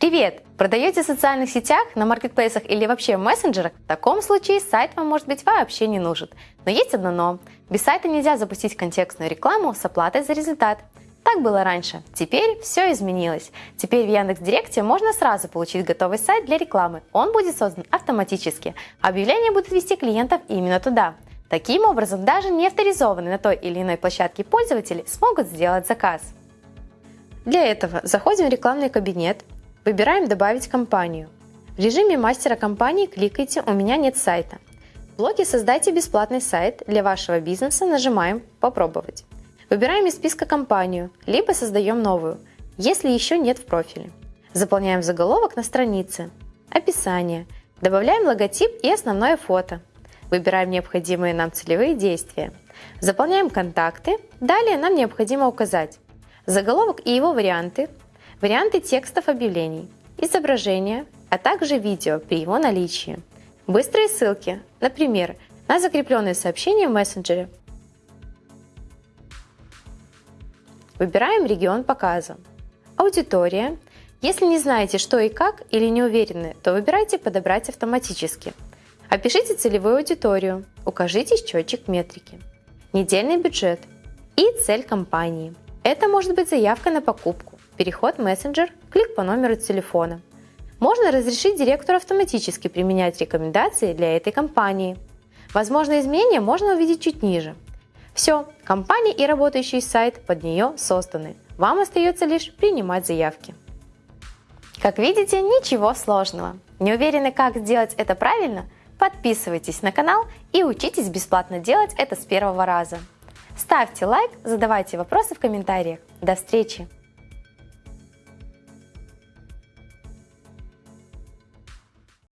Привет! Продаете в социальных сетях, на маркетплейсах или вообще в мессенджерах? В таком случае сайт вам может быть вообще не нужен. Но есть одно но. Без сайта нельзя запустить контекстную рекламу с оплатой за результат. Так было раньше. Теперь все изменилось. Теперь в Яндекс.Директе можно сразу получить готовый сайт для рекламы. Он будет создан автоматически. Объявления будут вести клиентов именно туда. Таким образом, даже не авторизованные на той или иной площадке пользователи смогут сделать заказ. Для этого заходим в рекламный кабинет, Выбираем «Добавить компанию». В режиме мастера компании кликайте «У меня нет сайта». В блоке «Создайте бесплатный сайт для вашего бизнеса» нажимаем «Попробовать». Выбираем из списка компанию, либо создаем новую, если еще нет в профиле. Заполняем заголовок на странице, описание, добавляем логотип и основное фото. Выбираем необходимые нам целевые действия. Заполняем контакты, далее нам необходимо указать заголовок и его варианты, варианты текстов объявлений, изображения, а также видео при его наличии, быстрые ссылки, например, на закрепленные сообщения в мессенджере. Выбираем регион показа. Аудитория. Если не знаете, что и как, или не уверены, то выбирайте «Подобрать автоматически». Опишите целевую аудиторию, укажите счетчик метрики, недельный бюджет и цель компании. Это может быть заявка на покупку, переход в мессенджер, клик по номеру телефона. Можно разрешить директору автоматически применять рекомендации для этой компании. Возможные изменения можно увидеть чуть ниже. Все, компания и работающий сайт под нее созданы. Вам остается лишь принимать заявки. Как видите, ничего сложного. Не уверены, как сделать это правильно? Подписывайтесь на канал и учитесь бесплатно делать это с первого раза. Ставьте лайк, задавайте вопросы в комментариях. До встречи!